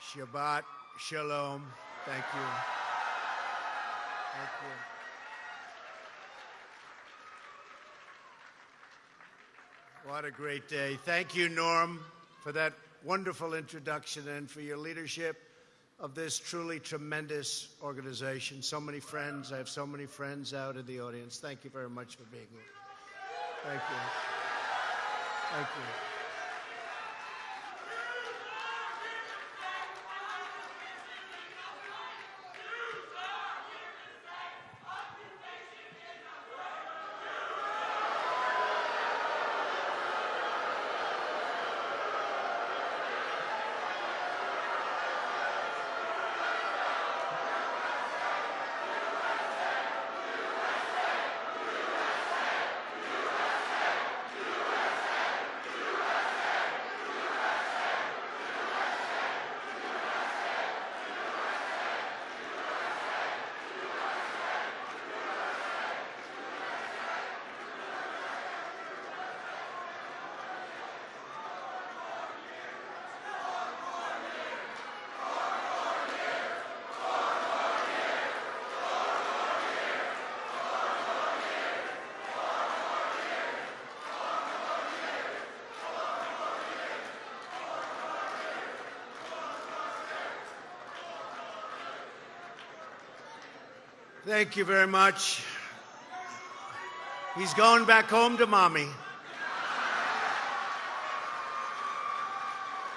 Shabbat Shalom. Thank you. Thank you. What a great day. Thank you, Norm, for that wonderful introduction and for your leadership of this truly tremendous organization. So many friends. I have so many friends out in the audience. Thank you very much for being here. Thank you. Thank you. Thank you very much. He's going back home to mommy.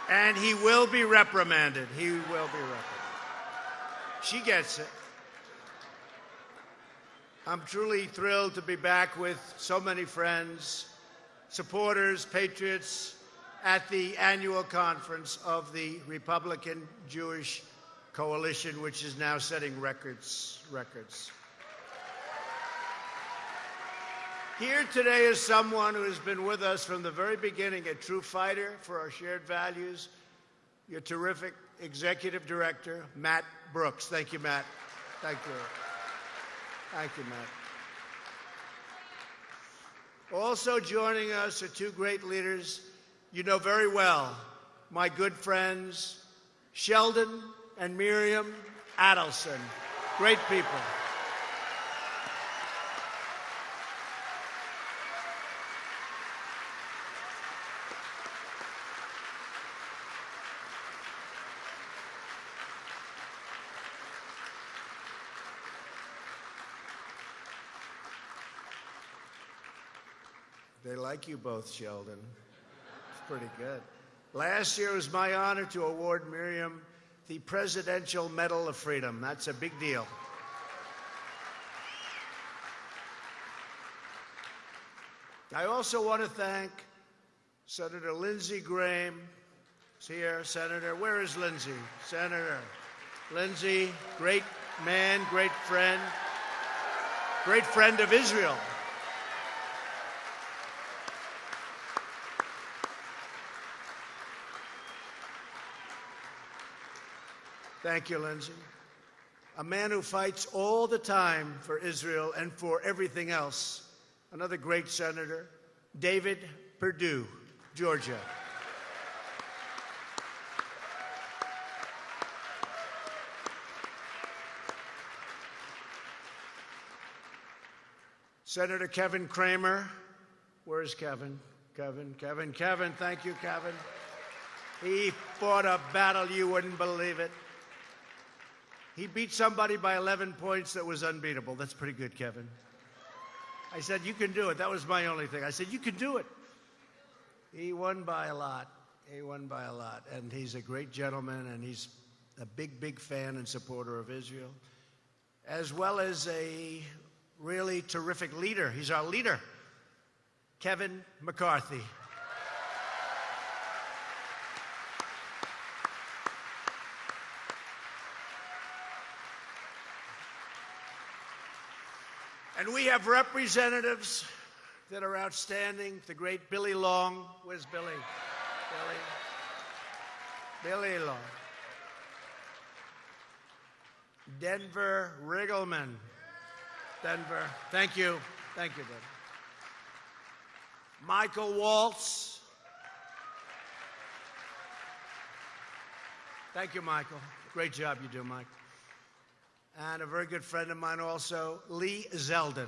And he will be reprimanded. He will be reprimanded. She gets it. I'm truly thrilled to be back with so many friends, supporters, patriots at the annual conference of the Republican Jewish coalition, which is now setting records. Records. Here today is someone who has been with us from the very beginning, a true fighter for our shared values. Your terrific executive director, Matt Brooks. Thank you, Matt. Thank you. Thank you, Matt. Also joining us are two great leaders you know very well, my good friends, Sheldon and Miriam Adelson. Great people. They like you both, Sheldon. It's pretty good. Last year it was my honor to award Miriam the Presidential Medal of Freedom. That's a big deal. I also want to thank Senator Lindsey Graham. Is here, Senator. Where is Lindsey? Senator. Lindsey, great man, great friend, great friend of Israel. Thank you, Lindsey. A man who fights all the time for Israel and for everything else. Another great senator, David Perdue, Georgia. Senator Kevin Cramer. Where's Kevin? Kevin, Kevin, Kevin. Thank you, Kevin. He fought a battle you wouldn't believe it. He beat somebody by 11 points that was unbeatable. That's pretty good, Kevin. I said, You can do it. That was my only thing. I said, You can do it. He won by a lot. He won by a lot. And he's a great gentleman, and he's a big, big fan and supporter of Israel, as well as a really terrific leader. He's our leader, Kevin McCarthy. And we have representatives that are outstanding. The great Billy Long. Where's Billy? Billy. Billy Long. Denver Riggleman. Denver. Thank you. Thank you, Denver. Michael Waltz. Thank you, Michael. Great job you do, Mike. And a very good friend of mine also, Lee Zeldin.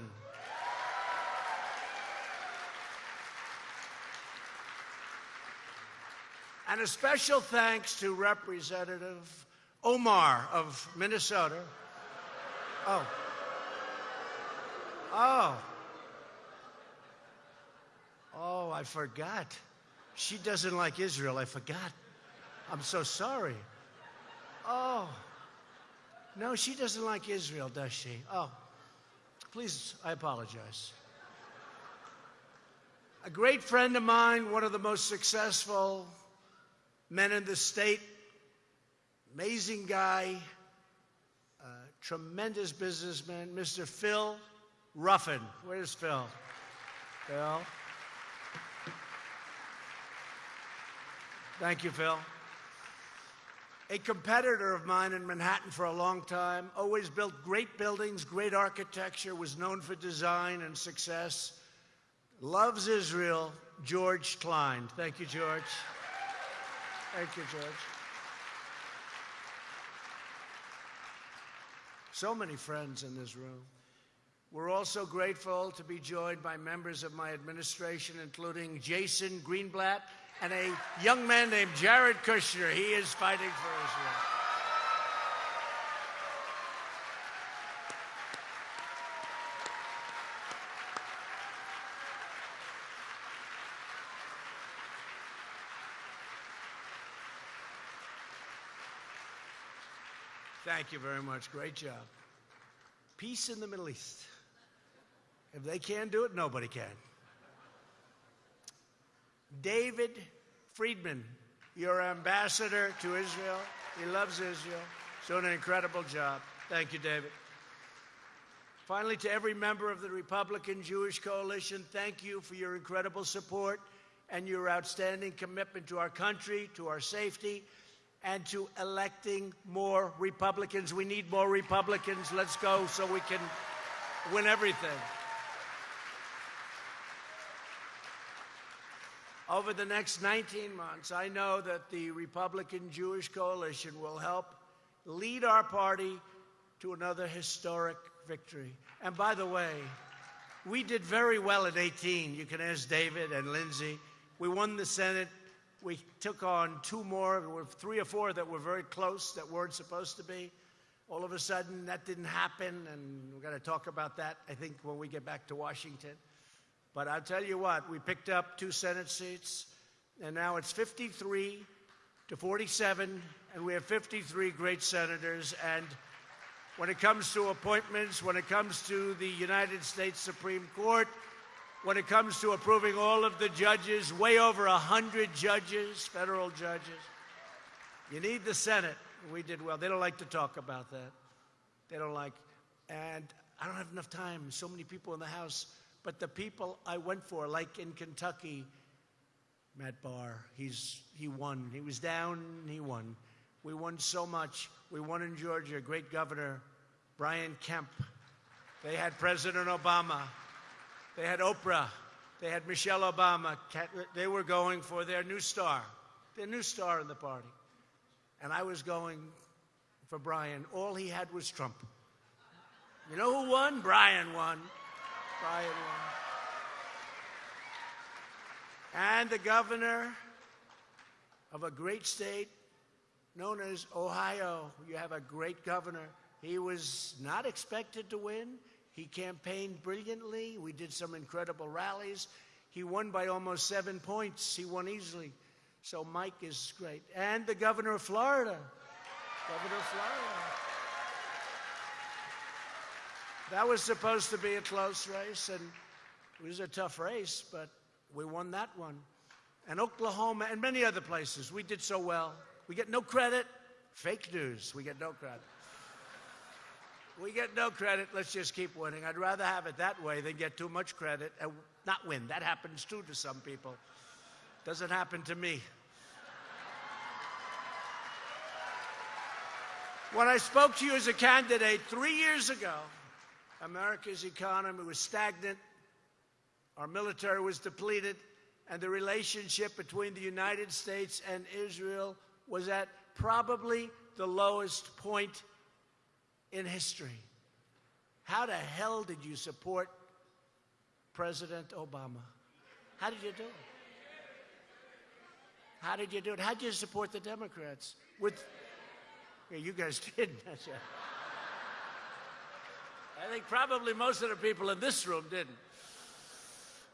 And a special thanks to Representative Omar of Minnesota. Oh. Oh. Oh, I forgot. She doesn't like Israel. I forgot. I'm so sorry. Oh. No, she doesn't like Israel, does she? Oh. Please, I apologize. A great friend of mine, one of the most successful men in the state, amazing guy, uh, tremendous businessman, Mr. Phil Ruffin. Where's Phil? Phil. Thank you, Phil. A competitor of mine in Manhattan for a long time, always built great buildings, great architecture, was known for design and success. Loves Israel, George Klein. Thank you, George. Thank you, George. So many friends in this room. We're also grateful to be joined by members of my administration, including Jason Greenblatt and a young man named Jared Kushner. He is fighting for Israel. Thank you very much. Great job. Peace in the Middle East. If they can't do it, nobody can. David Friedman, your ambassador to Israel. He loves Israel. He's doing an incredible job. Thank you, David. Finally, to every member of the Republican Jewish Coalition, thank you for your incredible support and your outstanding commitment to our country, to our safety, and to electing more Republicans. We need more Republicans. Let's go so we can win everything. Over the next 19 months, I know that the Republican Jewish Coalition will help lead our party to another historic victory. And by the way, we did very well at 18. You can ask David and Lindsey. We won the Senate we took on two more, three or four that were very close that weren't supposed to be. All of a sudden, that didn't happen, and we're going to talk about that, I think, when we get back to Washington. But I'll tell you what, we picked up two Senate seats, and now it's 53 to 47, and we have 53 great senators. And when it comes to appointments, when it comes to the United States Supreme Court, when it comes to approving all of the judges, way over 100 judges, federal judges. You need the Senate. We did well. They don't like to talk about that. They don't like. And I don't have enough time. So many people in the House. But the people I went for, like in Kentucky, Matt Barr, he's, he won. He was down, he won. We won so much. We won in Georgia, great governor, Brian Kemp. They had President Obama. They had Oprah. They had Michelle Obama. They were going for their new star, their new star in the party. And I was going for Brian. All he had was Trump. You know who won? Brian won. And the governor of a great state known as Ohio. You have a great governor. He was not expected to win. He campaigned brilliantly. We did some incredible rallies. He won by almost seven points. He won easily. So Mike is great. And the governor of Florida. Governor of Florida. That was supposed to be a close race, and it was a tough race, but we won that one. And Oklahoma and many other places, we did so well. We get no credit. Fake news. We get no credit. We get no credit. Let's just keep winning. I'd rather have it that way than get too much credit and not win. That happens too to some people. Doesn't happen to me. When I spoke to you as a candidate three years ago, America's economy was stagnant, our military was depleted, and the relationship between the United States and Israel was at probably the lowest point in history. How the hell did you support President Obama? How did you do it? How did you do it? How did you support the Democrats? With yeah, you guys did. I think probably most of the people in this room didn't.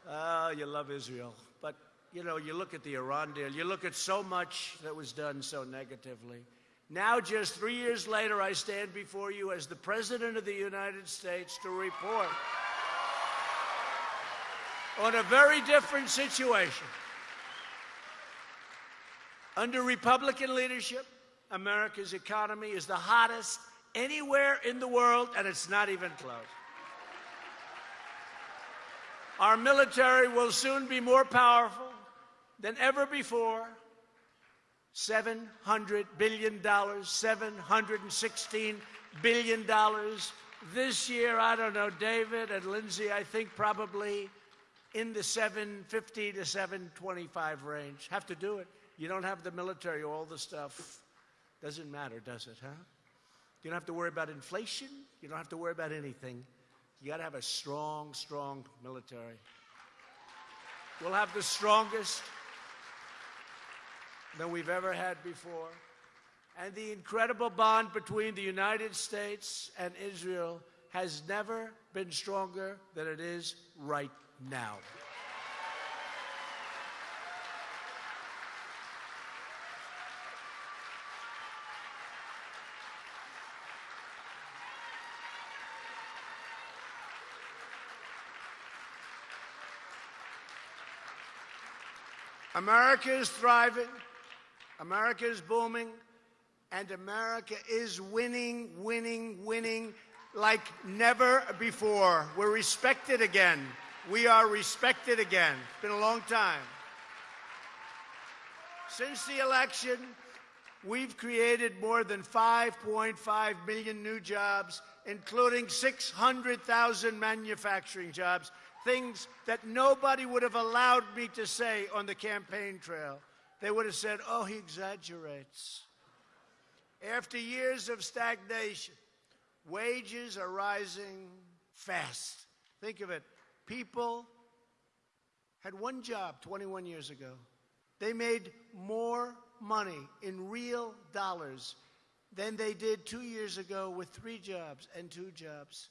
Oh, you love Israel. But, you know, you look at the Iran deal, you look at so much that was done so negatively. Now, just three years later, I stand before you as the President of the United States to report on a very different situation. Under Republican leadership, America's economy is the hottest anywhere in the world, and it's not even close. Our military will soon be more powerful than ever before. $700 billion, $716 billion. This year, I don't know, David and Lindsey, I think probably in the 750 to 725 range. Have to do it. You don't have the military, all the stuff. Doesn't matter, does it, huh? You don't have to worry about inflation. You don't have to worry about anything. You got to have a strong, strong military. We'll have the strongest than we've ever had before. And the incredible bond between the United States and Israel has never been stronger than it is right now. America is thriving, America is booming, and America is winning, winning, winning like never before. We're respected again. We are respected again. It's been a long time. Since the election, we've created more than 5.5 million new jobs, including 600,000 manufacturing jobs things that nobody would have allowed me to say on the campaign trail. They would have said, oh, he exaggerates. After years of stagnation, wages are rising fast. Think of it. People had one job 21 years ago. They made more money in real dollars than they did two years ago with three jobs and two jobs.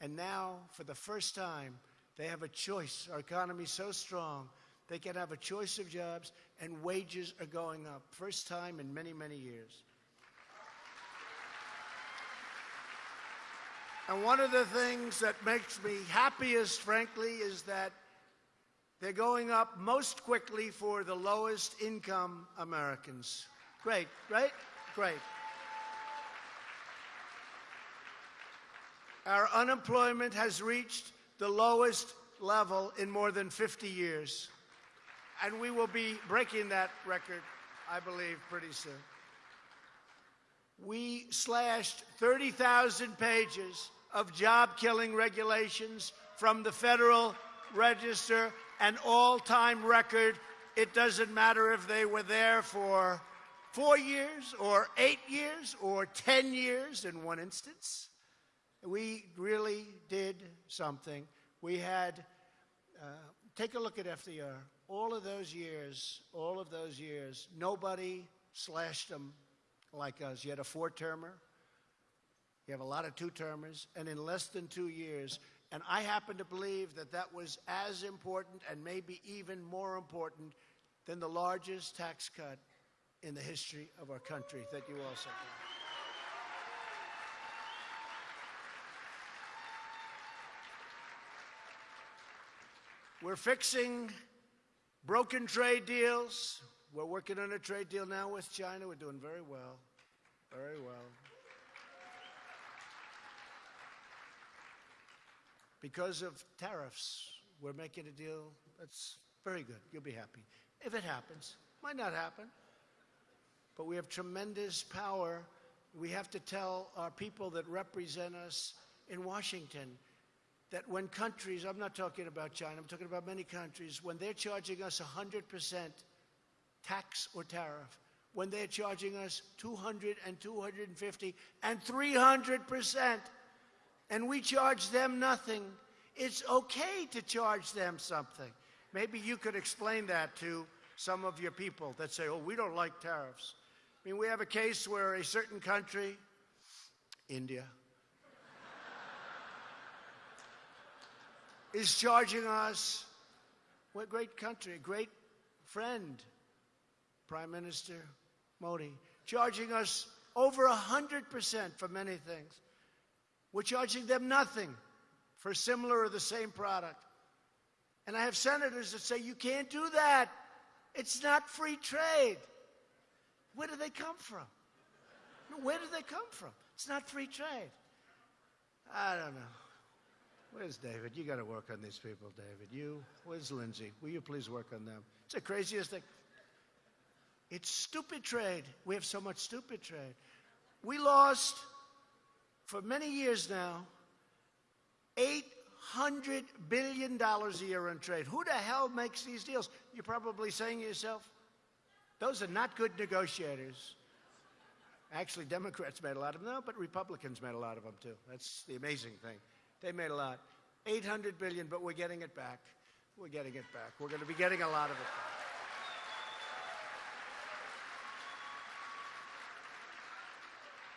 And now, for the first time, they have a choice. Our economy is so strong, they can have a choice of jobs, and wages are going up. First time in many, many years. And one of the things that makes me happiest, frankly, is that they're going up most quickly for the lowest income Americans. Great, right? Great. Our unemployment has reached the lowest level in more than 50 years. And we will be breaking that record, I believe, pretty soon. We slashed 30,000 pages of job killing regulations from the Federal Register, an all time record. It doesn't matter if they were there for four years or eight years or 10 years in one instance we really did something. We had, uh, take a look at FDR. All of those years, all of those years, nobody slashed them like us. You had a four termer, you have a lot of two termers, and in less than two years, and I happen to believe that that was as important and maybe even more important than the largest tax cut in the history of our country that you also. We're fixing broken trade deals. We're working on a trade deal now with China. We're doing very well. Very well. Because of tariffs, we're making a deal that's very good. You'll be happy. If it happens, might not happen. But we have tremendous power. We have to tell our people that represent us in Washington that when countries, I'm not talking about China, I'm talking about many countries, when they're charging us 100% tax or tariff, when they're charging us 200 and 250 and 300 percent, and we charge them nothing. It's okay to charge them something. Maybe you could explain that to some of your people that say, oh, we don't like tariffs. I mean, we have a case where a certain country, India, is charging us, what great country, great friend, Prime Minister Modi, charging us over 100% for many things. We're charging them nothing for similar or the same product. And I have senators that say, you can't do that. It's not free trade. Where do they come from? Where do they come from? It's not free trade. I don't know. Where's David? You got to work on these people, David. You, where's Lindsey? Will you please work on them? It's the craziest thing. It's stupid trade. We have so much stupid trade. We lost, for many years now, $800 billion a year in trade. Who the hell makes these deals? You're probably saying to yourself, those are not good negotiators. Actually, Democrats made a lot of them, no, but Republicans made a lot of them too. That's the amazing thing. They made a lot. 800 billion, but we're getting it back. We're getting it back. We're going to be getting a lot of it back.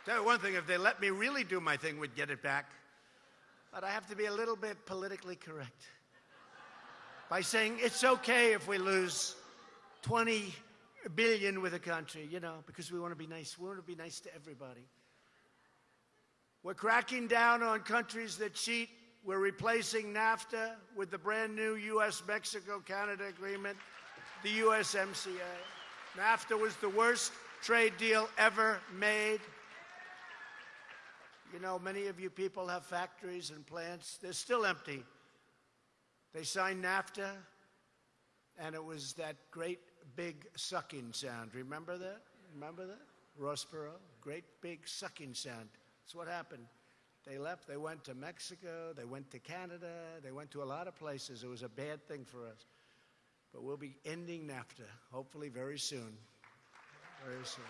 Tell you one thing, if they let me really do my thing, we'd get it back. But I have to be a little bit politically correct by saying it's okay if we lose 20 billion with a country, you know, because we want to be nice. We want to be nice to everybody. We're cracking down on countries that cheat. We're replacing NAFTA with the brand new U.S. Mexico Canada agreement, the USMCA. NAFTA was the worst trade deal ever made. You know, many of you people have factories and plants. They're still empty. They signed NAFTA, and it was that great big sucking sound. Remember that? Remember that? Ross Perot? Great big sucking sound. That's what happened. They left, they went to Mexico, they went to Canada, they went to a lot of places. It was a bad thing for us. But we'll be ending NAFTA, hopefully very soon. Very soon.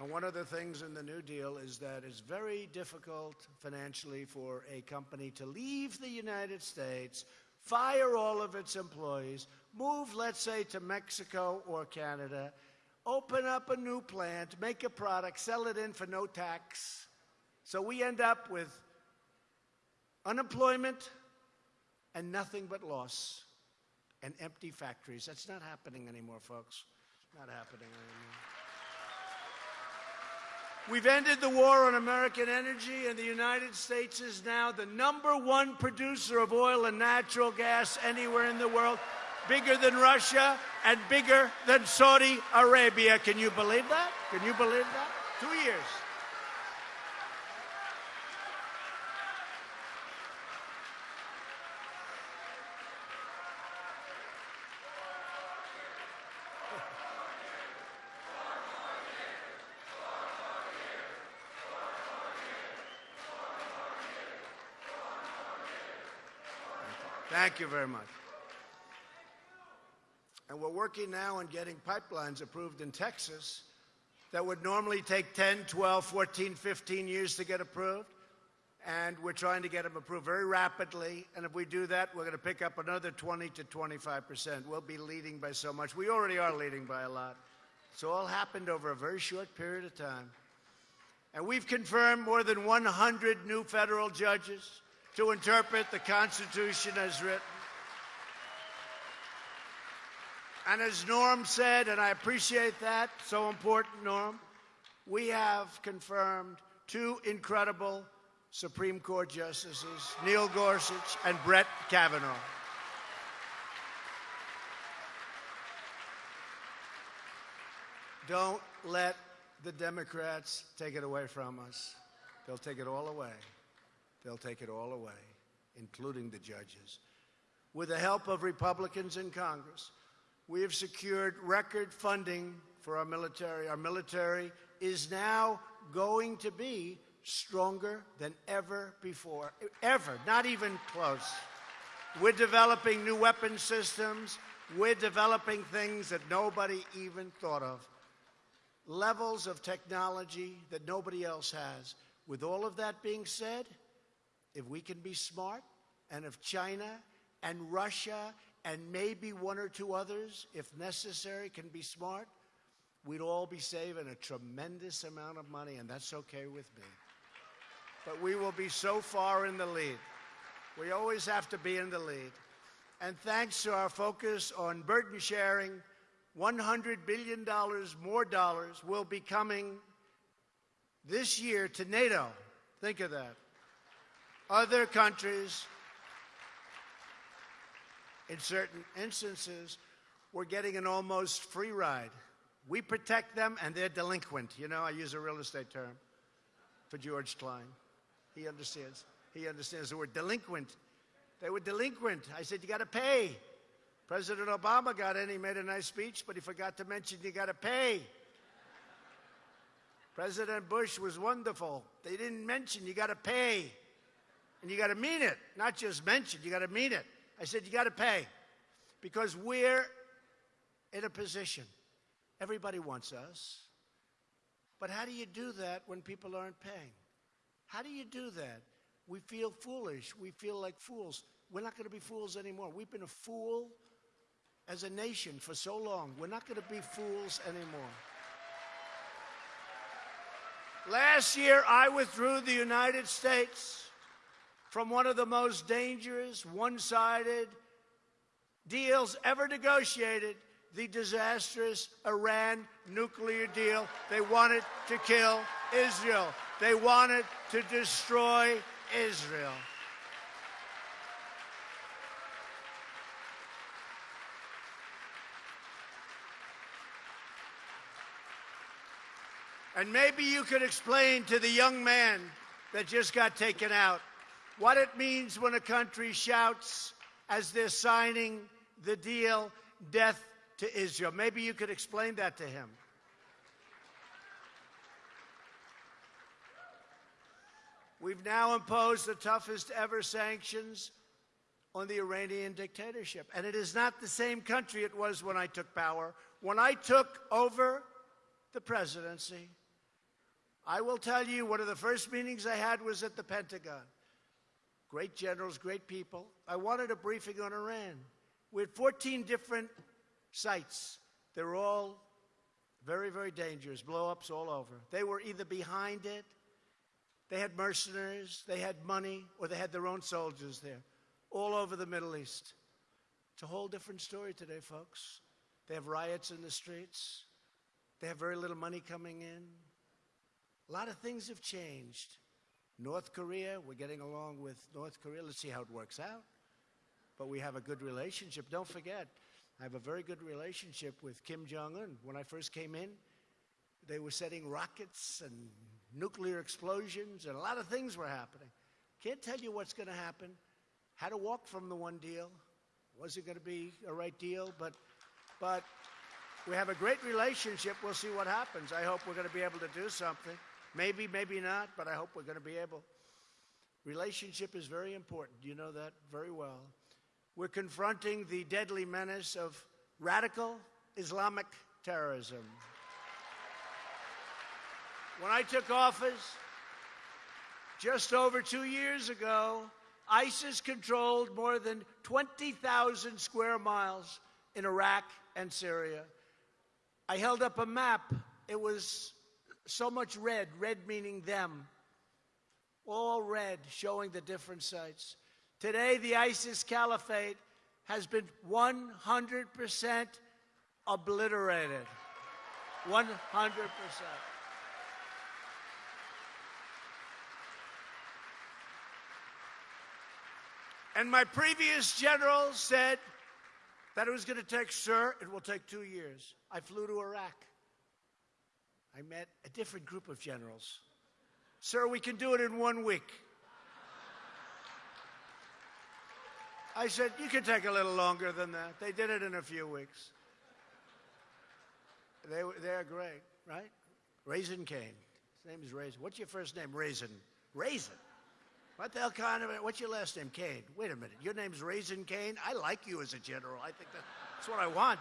And one of the things in the New Deal is that it's very difficult financially for a company to leave the United States, fire all of its employees, move, let's say, to Mexico or Canada, open up a new plant, make a product, sell it in for no tax. So we end up with unemployment and nothing but loss and empty factories. That's not happening anymore, folks. Not happening anymore. We've ended the war on American energy, and the United States is now the number one producer of oil and natural gas anywhere in the world bigger than Russia and bigger than Saudi Arabia. Can you believe that? Can you believe that? Two years. Thank you very much. And we're working now on getting pipelines approved in Texas that would normally take 10, 12, 14, 15 years to get approved. And we're trying to get them approved very rapidly. And if we do that, we're going to pick up another 20 to 25 percent. We'll be leading by so much. We already are leading by a lot. It's all happened over a very short period of time. And we've confirmed more than 100 new federal judges to interpret the Constitution as written. And as Norm said, and I appreciate that, so important, Norm, we have confirmed two incredible Supreme Court justices, Neil Gorsuch and Brett Kavanaugh. Don't let the Democrats take it away from us. They'll take it all away. They'll take it all away, including the judges. With the help of Republicans in Congress, we have secured record funding for our military. Our military is now going to be stronger than ever before. Ever, not even close. We're developing new weapon systems. We're developing things that nobody even thought of. Levels of technology that nobody else has. With all of that being said, if we can be smart, and if China and Russia and maybe one or two others, if necessary, can be smart, we'd all be saving a tremendous amount of money, and that's okay with me. But we will be so far in the lead. We always have to be in the lead. And thanks to our focus on burden sharing, $100 billion more dollars will be coming this year to NATO. Think of that. Other countries, in certain instances, we're getting an almost free ride. We protect them and they're delinquent. You know, I use a real estate term for George Klein. He understands. He understands the word delinquent. They were delinquent. I said, you got to pay. President Obama got in, he made a nice speech, but he forgot to mention you got to pay. President Bush was wonderful. They didn't mention you got to pay. And you got to mean it, not just mention, you got to mean it. I said, you got to pay because we're in a position. Everybody wants us. But how do you do that when people aren't paying? How do you do that? We feel foolish. We feel like fools. We're not going to be fools anymore. We've been a fool as a nation for so long. We're not going to be fools anymore. Last year, I withdrew the United States from one of the most dangerous, one sided deals ever negotiated the disastrous Iran nuclear deal. They wanted to kill Israel, they wanted to destroy Israel. And maybe you could explain to the young man that just got taken out what it means when a country shouts as they're signing the deal, death to Israel. Maybe you could explain that to him. We've now imposed the toughest ever sanctions on the Iranian dictatorship. And it is not the same country it was when I took power. When I took over the presidency, I will tell you one of the first meetings I had was at the Pentagon great generals, great people. I wanted a briefing on Iran. We had 14 different sites. They were all very, very dangerous, blow ups all over. They were either behind it, they had mercenaries, they had money, or they had their own soldiers there, all over the Middle East. It's a whole different story today, folks. They have riots in the streets, they have very little money coming in. A lot of things have changed. North Korea, we're getting along with North Korea. Let's see how it works out. But we have a good relationship. Don't forget, I have a very good relationship with Kim Jong un. When I first came in, they were setting rockets and nuclear explosions, and a lot of things were happening. Can't tell you what's going to happen. Had to walk from the one deal. Was it going to be a right deal? But, but we have a great relationship. We'll see what happens. I hope we're going to be able to do something. Maybe, maybe not, but I hope we're going to be able. Relationship is very important. You know that very well. We're confronting the deadly menace of radical Islamic terrorism. When I took office just over two years ago, ISIS controlled more than 20,000 square miles in Iraq and Syria. I held up a map. It was so much red, red meaning them, all red, showing the different sites. Today, the ISIS caliphate has been 100% obliterated. 100%. And my previous general said that it was going to take, sir, it will take two years. I flew to Iraq. I met a different group of generals. Sir, we can do it in one week. I said, you can take a little longer than that. They did it in a few weeks. They, they're great, right? Raisin Cain. His name is Raisin. What's your first name? Raisin. Raisin. What the hell kind of, what's your last name? Cain. Wait a minute. Your name's Raisin Cain? I like you as a general. I think that That's what I want.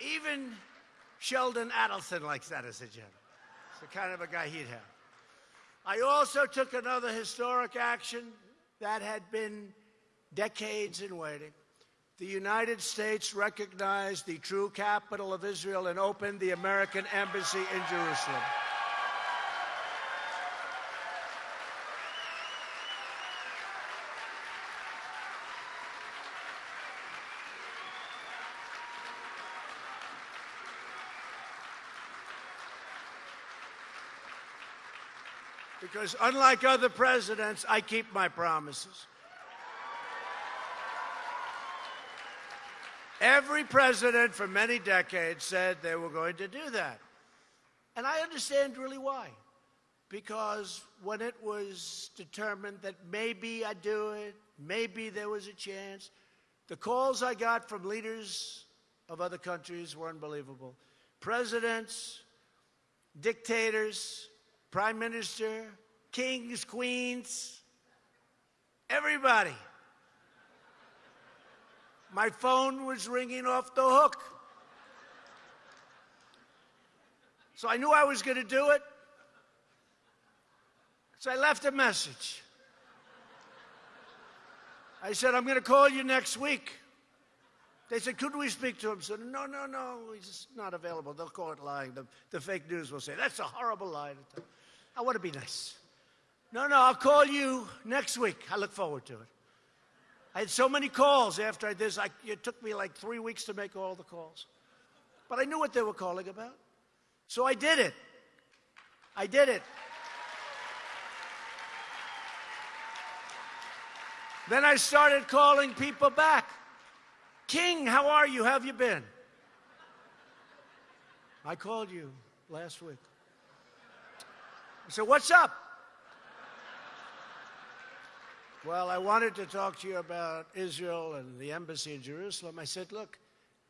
Even Sheldon Adelson likes that as a general. It's the kind of a guy he'd have. I also took another historic action that had been decades in waiting. The United States recognized the true capital of Israel and opened the American embassy in Jerusalem. Because unlike other presidents, I keep my promises. Every president for many decades said they were going to do that. And I understand really why. Because when it was determined that maybe I'd do it, maybe there was a chance, the calls I got from leaders of other countries were unbelievable. Presidents, dictators, prime minister, kings, queens, everybody. My phone was ringing off the hook. So I knew I was going to do it. So I left a message. I said, I'm going to call you next week. They said, could we speak to him? I said, no, no, no, he's not available. They'll call it lying. The, the fake news will say, that's a horrible lie. I want to be nice. No, no, I'll call you next week. I look forward to it. I had so many calls after this. I, it took me like three weeks to make all the calls. But I knew what they were calling about. So I did it. I did it. Then I started calling people back. King, how are you? How have you been? I called you last week. I said, What's up? Well, I wanted to talk to you about Israel and the embassy in Jerusalem. I said, Look,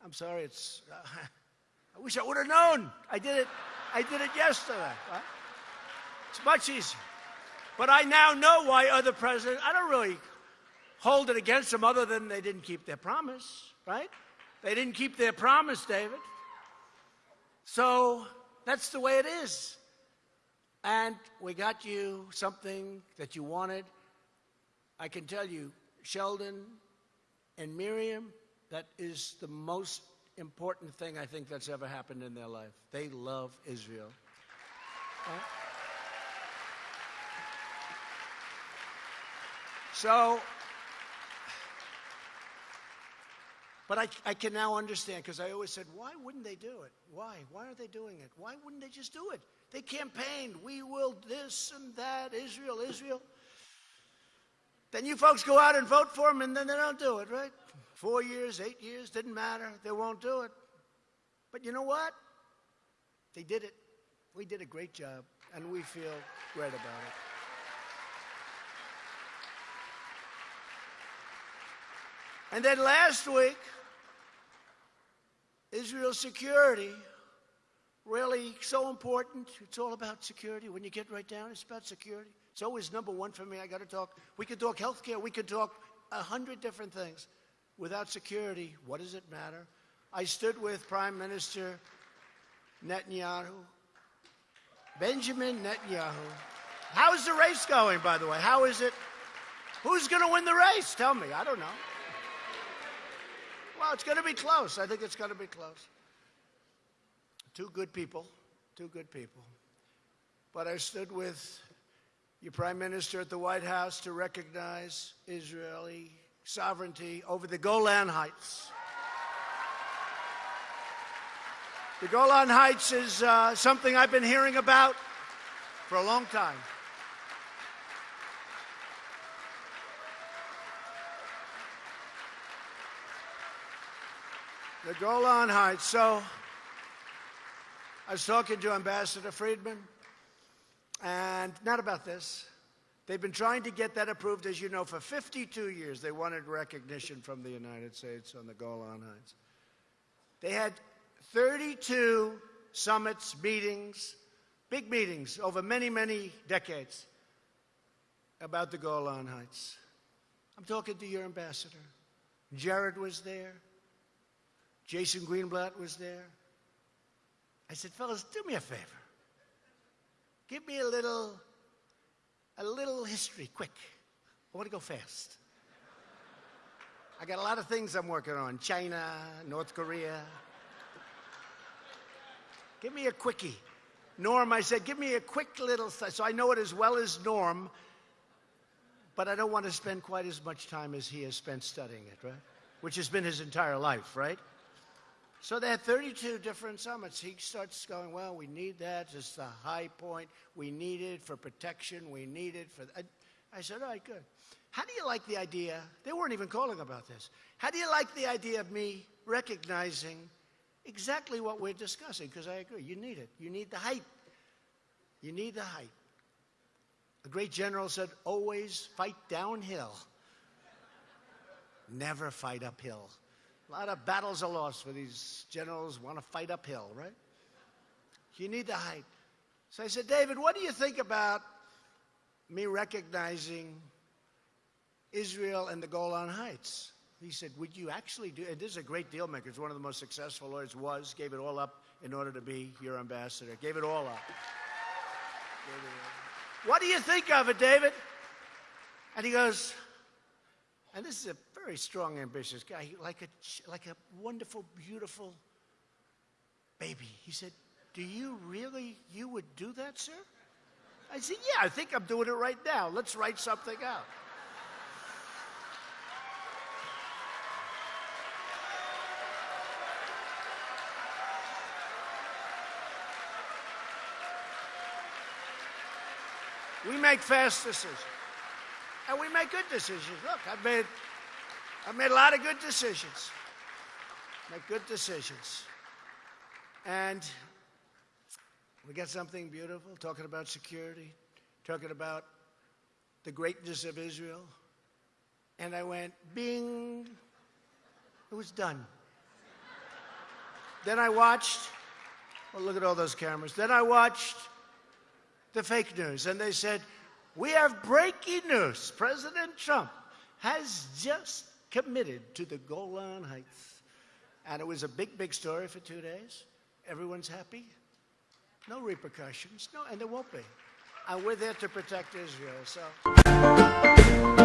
I'm sorry, it's. Uh, I wish I would have known. I did it. I did it yesterday. It's much easier. But I now know why other presidents. I don't really hold it against them, other than they didn't keep their promise. Right? They didn't keep their promise, David. So that's the way it is. And we got you something that you wanted. I can tell you, Sheldon and Miriam, that is the most important thing I think that's ever happened in their life. They love Israel. Right? So, but I, I can now understand because I always said, why wouldn't they do it? Why? Why are they doing it? Why wouldn't they just do it? They campaigned, we will this and that, Israel, Israel. Then you folks go out and vote for them, and then they don't do it, right? Four years, eight years, didn't matter. They won't do it. But you know what? They did it. We did a great job, and we feel great about it. And then last week, Israel's security really so important. It's all about security. When you get right down, it's about security. It's always number one for me. I got to talk. We could talk healthcare. We could talk a hundred different things. Without security, what does it matter? I stood with Prime Minister Netanyahu, Benjamin Netanyahu. How's the race going, by the way? How is it? Who's going to win the race? Tell me. I don't know. Well, it's going to be close. I think it's going to be close. Two good people. Two good people. But I stood with your prime minister at the White House to recognize Israeli sovereignty over the Golan Heights. The Golan Heights is uh, something I've been hearing about for a long time. The Golan Heights. So I was talking to Ambassador Friedman. And not about this. They've been trying to get that approved, as you know, for 52 years. They wanted recognition from the United States on the Golan Heights. They had 32 summits, meetings, big meetings over many, many decades about the Golan Heights. I'm talking to your ambassador. Jared was there. Jason Greenblatt was there. I said, fellas, do me a favor. Give me a little, a little history, quick. I want to go fast. I got a lot of things I'm working on China, North Korea. Give me a quickie. Norm, I said, give me a quick little, so I know it as well as Norm, but I don't want to spend quite as much time as he has spent studying it, right? Which has been his entire life, right? So they had 32 different summits. He starts going, well, we need that. It's the high point. We need it for protection. We need it for. I, I said, all right, good. How do you like the idea? They weren't even calling about this. How do you like the idea of me recognizing exactly what we're discussing? Because I agree, you need it. You need the height. You need the height. A great general said, always fight downhill, never fight uphill. A lot of battles are lost where these generals want to fight uphill, right? You need the height. So I said, David, what do you think about me recognizing Israel and the Golan Heights? He said, Would you actually do and this is a great deal maker. It's one of the most successful lawyers was, gave it all up in order to be your ambassador. Gave it all up. What do you think of it, David? And he goes, and this is a very strong, ambitious guy, like a, like a wonderful, beautiful baby. He said, Do you really, you would do that, sir? I said, Yeah, I think I'm doing it right now. Let's write something out. We make fast decisions. And we make good decisions. Look, I've made, I've made a lot of good decisions. Make good decisions. And we got something beautiful talking about security, talking about the greatness of Israel. And I went, bing. It was done. then I watched, well, look at all those cameras. Then I watched the fake news, and they said, We have breaking news. President Trump has just committed to the Golan Heights. And it was a big, big story for two days. Everyone's happy. No repercussions. No, and there won't be. And we're there to protect Israel. So.